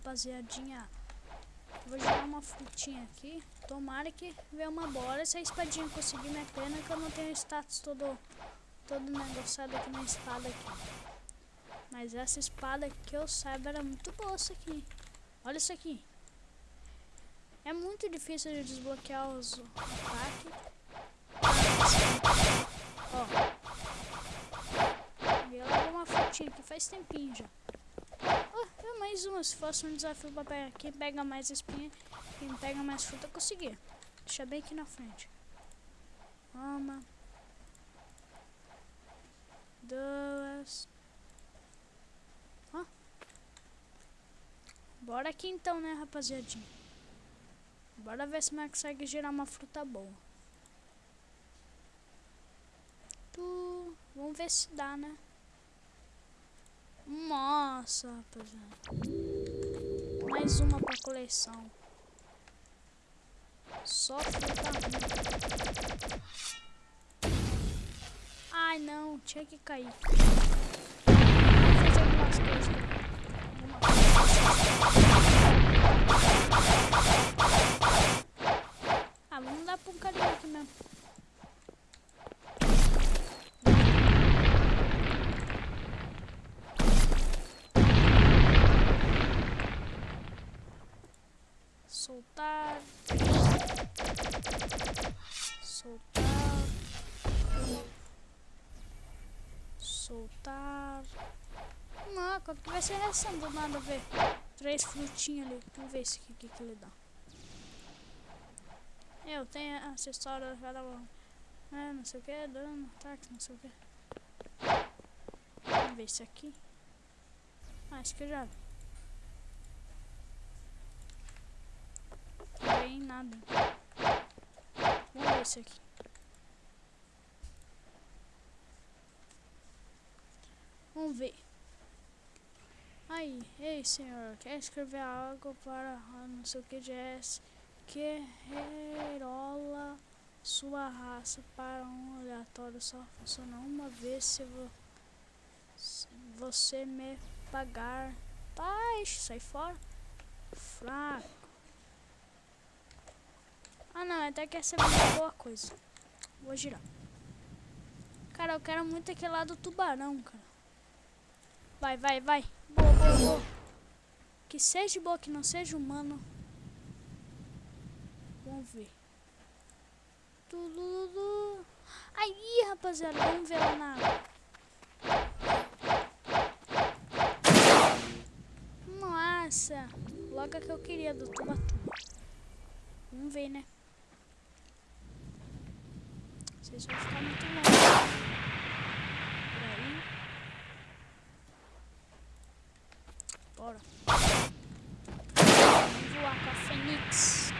rapaziadinha. Vou jogar uma frutinha aqui. Tomara que venha uma bola. Se a espadinha conseguir minha pena, que eu não tenho status todo, todo negociado aqui na espada aqui. Mas essa espada que eu saiba era muito boa isso aqui. Olha isso aqui. É muito difícil de desbloquear os ataques. Ó. E logo uma frutinha que faz tempinho já. Mais uma. Se fosse um desafio pra pegar quem pega mais espinha, quem pega mais fruta, eu conseguia. Deixa bem aqui na frente. Uma. Duas. Ó. Bora aqui então, né, rapaziadinha. Bora ver se nós consegue gerar uma fruta boa. Tu... Vamos ver se dá, né? Nossa, rapaziada. Mais uma pra coleção. Só fruta. Ai, não. Tinha que cair. Vou fazer algumas coisas. soltar, Não, que vai ser reação do nada ver? Três frutinhas ali. Vamos ver aqui, que, que ele dá. Eu tenho acessório cada um. É, não sei o que, dano, ataque, não sei o que. Vamos ver esse aqui. Ah, esse aqui eu já vi. tem nada. Vamos ver esse aqui. Vamos ver. Ei senhor, quer escrever algo para não sei o que S que rerola sua raça para um aleatório só funciona uma vez se, vo, se você me pagar. Tá, sai fora. Fraco. Ah não, até que essa é uma boa coisa. Vou girar. Cara, eu quero muito aquele lá do tubarão, cara. Vai, vai, vai. Que seja boa, que não seja humano. Vamos ver. Tudo. Aí, rapaziada, vamos ver lá na. Nossa, logo que eu queria do tubarão. Vamos ver, né? Vocês vão ficar muito longe. Por aí. Bora. Vamos voar com a Fênix.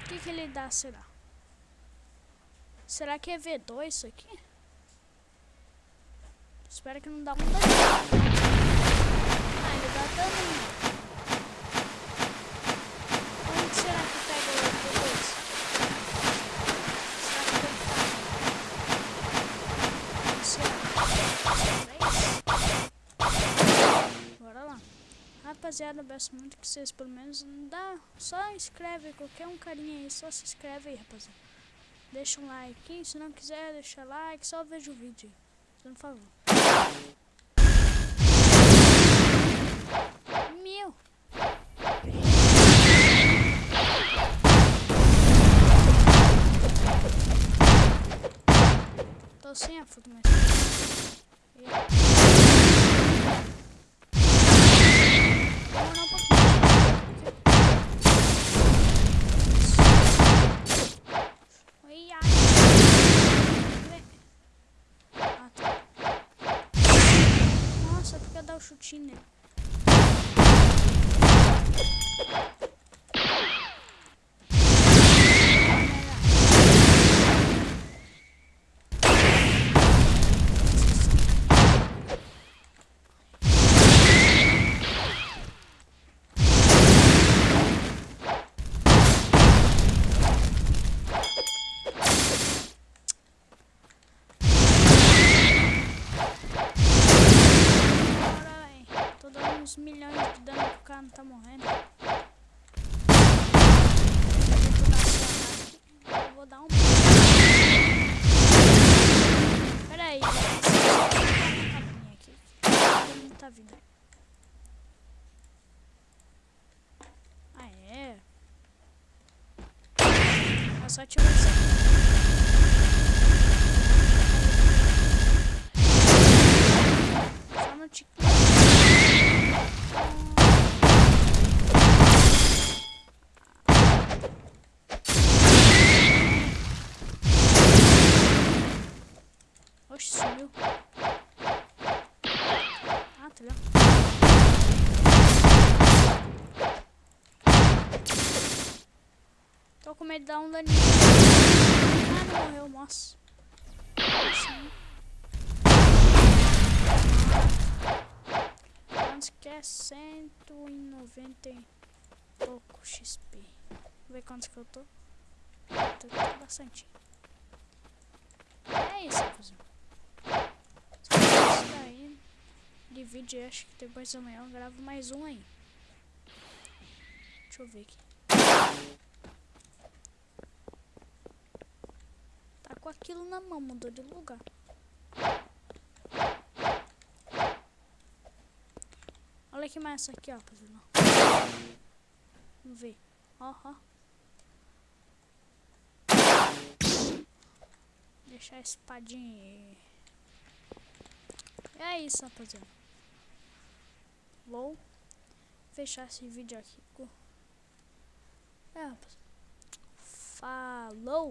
O que, que ele dá, será? Será que é V2 isso aqui? Espero que não dá um dano. Ah, ele dá dano. Rapaziada, peço muito que vocês pelo menos dá, só inscreve qualquer um carinha aí, só se inscreve aí, rapaziada. Deixa um like, se não quiser deixar like, só veja o vídeo por favor. Meu! Tô sem a foto, mas... chutinho uns milhões de dano que o cara não tá morrendo. Eu vou dar um. Pera aí, mundo tá vindo. Ah, é? Eu só tirou isso aqui. Só no TikTok. Oxe, sumiu. Ah, tá legal. Tô com medo de dar um daninho. Ah, não morreu, moço. Sim. Quantos que é? 190 e pouco XP. Vamos ver quantos que eu tô. Tô bastante. É isso, for isso daí de vídeo, acho que depois amanhã eu gravo mais um aí. Deixa eu ver aqui. Tá com aquilo na mão, mudou de lugar. Olha que massa aqui, ó. Vamos ver. Ó, ó. Deixar a espadinha. É isso, rapaziada. Vou fechar esse vídeo aqui. É, rapaziada. Falou!